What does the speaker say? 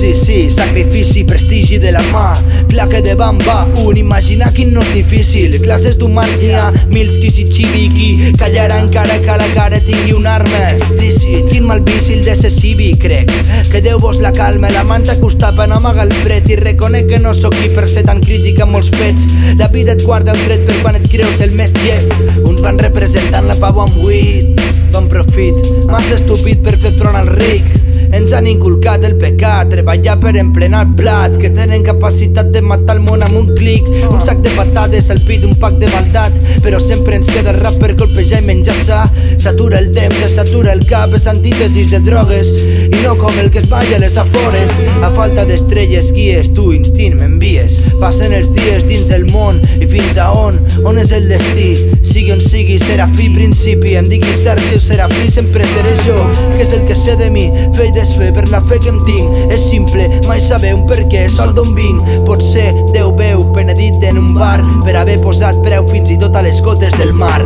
vici, sacrifici, prestigi de la mà. Clar de bamba, un imaginar quin no és difícil. Classes d'humans n'hi ha mils qui s'hi xivi Qui callarà encara que la cara tingui un arma explícit. Quin mal vici de ser cívic, crec. Que Déu vos la calma, la manta costa per no amagar el fred. I reconec que no sóc qui per ser tan crític amb molts fets. La vida et guarda el dret per quan et creus el més llest. Uns van representant la pau amb buit Bon profit, massa estúpid per fer front al ric ens han inculcat el pecat, treballar per emplenar plat Que tenen capacitat de matar el món amb un clic. Un sac de patades al pit, un pack de maldat Però sempre ens queda el rap per colpejar i menjar sa. S'atura el temps, s'atura el cap, és antítesis de drogues I no com el que es balla a les afores. A falta d'estrelles guies, tu? Instint m'envies Passen els dies dins del món i fins a on, on és el destí Serà fi principi, em digui Sergi o Serafí, sempre seré jo. Que és el que sé de mi, fer i desfer per la fe que em tinc. És simple, mai saber un per què, sol d'on vinc. Potser Déu veu, penedit en un bar Per haver posat preu fins i tot a les gotes del mar